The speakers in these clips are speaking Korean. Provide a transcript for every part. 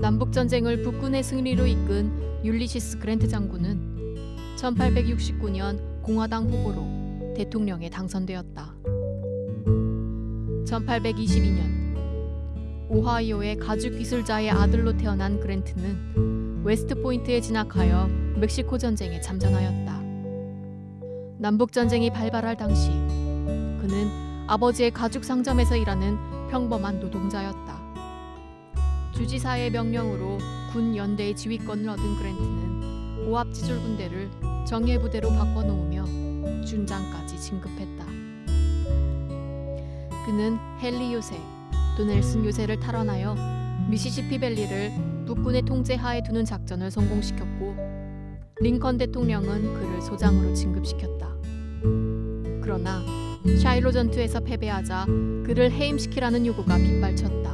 남북 전쟁을 북군의 승리로 이끈 율리시스 그랜트 장군은 1869년 공화당 후보로 대통령에 당선되었다. 1822년 오하이오의 가죽 기술자의 아들로 태어난 그랜트는 웨스트포인트에 진학하여 멕시코 전쟁에 참전하였다. 남북 전쟁이 발발할 당시 그는 아버지의 가죽 상점에서 일하는 평범한 노동자였다. 주지사의 명령으로 군 연대의 지휘권을 얻은 그랜트는 오합지졸 군대를 정예 부대로 바꿔놓으며 준장까지 진급했다. 그는 헨리 요새, 또 넬슨 요새를 탈환하여 미시시피 밸리를 북군의 통제하에 두는 작전을 성공시켰고 링컨 대통령은 그를 소장으로 진급시켰다. 그러나 샤일로 전투에서 패배하자 그를 해임시키라는 요구가 빗발쳤다.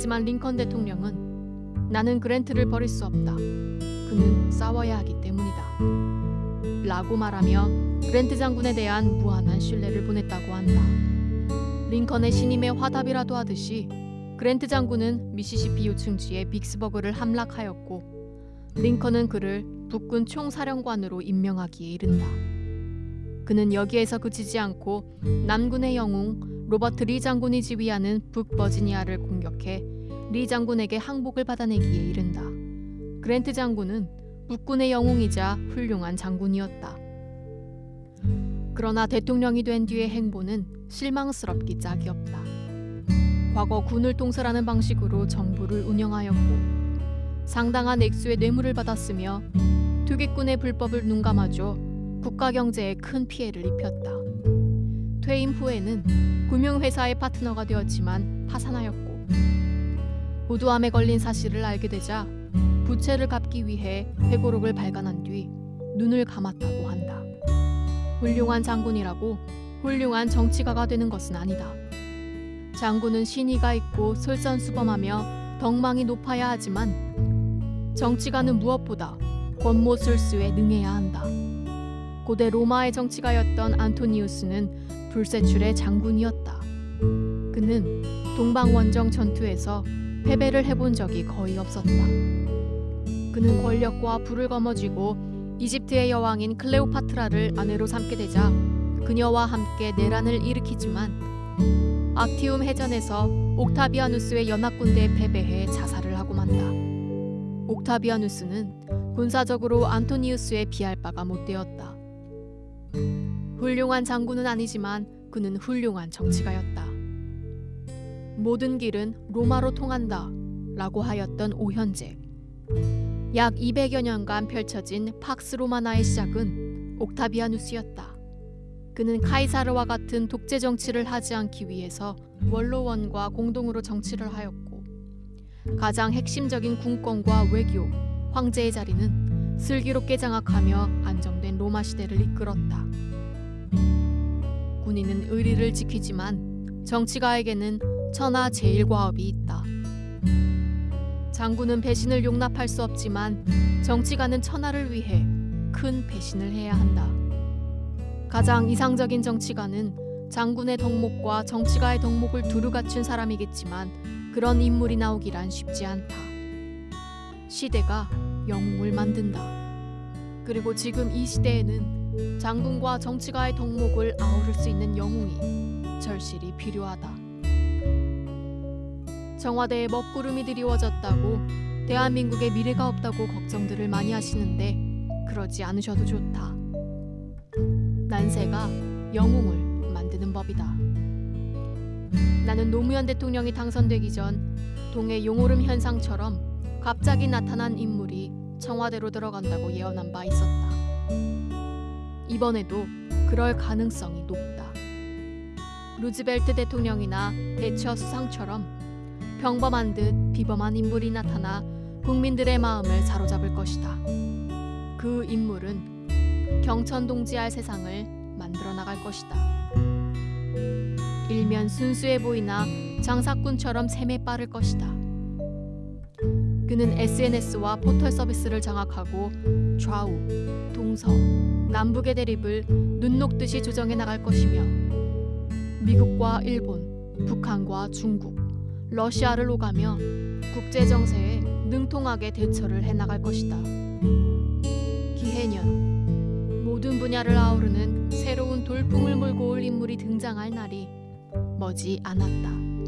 하지만 링컨 대통령은 나는 그랜트를 버릴 수 없다. 그는 싸워야 하기 때문이다. 라고 말하며 그랜트 장군에 대한 무한한 신뢰를 보냈다고 한다. 링컨의 신임의 화답이라도 하듯이 그랜트 장군은 미시시피 요충지의 빅스버그를 함락하였고 링컨은 그를 북군 총사령관으로 임명하기에 이른다. 그는 여기에서 그치지 않고 남군의 영웅 로버트 리 장군이 지휘하는 북버지니아를 공격해 리 장군에게 항복을 받아내기에 이른다. 그랜트 장군은 북군의 영웅이자 훌륭한 장군이었다. 그러나 대통령이 된 뒤의 행보는 실망스럽기 짝이 없다. 과거 군을 통솔하는 방식으로 정부를 운영하였고 상당한 액수의 뇌물을 받았으며 투기꾼의 불법을 눈감아줘 국가 경제에 큰 피해를 입혔다. 퇴임 후에는 금융회사의 파트너가 되었지만 파산하였고 부도함에 걸린 사실을 알게 되자 부채를 갚기 위해 회고록을 발간한 뒤 눈을 감았다고 한다. 훌륭한 장군이라고 훌륭한 정치가가 되는 것은 아니다. 장군은 신의가 있고 솔선수범하며 덕망이 높아야 하지만 정치가는 무엇보다 권모술수에 능해야 한다. 고대 로마의 정치가였던 안토니우스는 불세출의 장군이었다. 그는 동방원정 전투에서 패배를 해본 적이 거의 없었다. 그는 권력과 부를 거머쥐고 이집트의 여왕인 클레오파트라를 아내로 삼게 되자 그녀와 함께 내란을 일으키지만 악티움 해전에서 옥타비아누스의 연합군대에 패배해 자살을 하고 만다. 옥타비아누스는 군사적으로 안토니우스에 비할 바가 못 되었다. 훌륭한 장군은 아니지만 그는 훌륭한 정치가였다. 모든 길은 로마로 통한다 라고 하였던 오현재. 약 200여 년간 펼쳐진 팍스 로마나의 시작은 옥타비아누스였다. 그는 카이사르와 같은 독재 정치를 하지 않기 위해서 원로원과 공동으로 정치를 하였고 가장 핵심적인 군권과 외교, 황제의 자리는 슬기롭게 장악하며 안정된 로마 시대를 이끌었다. 군인은 의리를 지키지만 정치가에게는 천하 제일과업이 있다. 장군은 배신을 용납할 수 없지만 정치가는 천하를 위해 큰 배신을 해야 한다. 가장 이상적인 정치가는 장군의 덕목과 정치가의 덕목을 두루 갖춘 사람이겠지만 그런 인물이 나오기란 쉽지 않다. 시대가 영웅을 만든다. 그리고 지금 이 시대에는 장군과 정치가의 덕목을 아우를 수 있는 영웅이 절실히 필요하다. 청와대에 먹구름이 드리워졌다고 대한민국의 미래가 없다고 걱정들을 많이 하시는데 그러지 않으셔도 좋다. 난세가 영웅을 만드는 법이다. 나는 노무현 대통령이 당선되기 전 동해 용오름 현상처럼 갑자기 나타난 인물이 청와대로 들어간다고 예언한 바 있었다. 이번에도 그럴 가능성이 높다. 루즈벨트 대통령이나 대처 수상처럼 평범한 듯 비범한 인물이 나타나 국민들의 마음을 사로잡을 것이다. 그 인물은 경천동지할 세상을 만들어 나갈 것이다. 일면 순수해 보이나 장사꾼처럼 셈에 빠를 것이다. 그는 SNS와 포털 서비스를 장악하고 좌우, 동서, 남북의 대립을 눈 녹듯이 조정해 나갈 것이며 미국과 일본, 북한과 중국, 러시아를 오가며 국제 정세에 능통하게 대처를 해나갈 것이다. 기해년 모든 분야를 아우르는 새로운 돌풍을 몰고 올 인물이 등장할 날이 머지 않았다.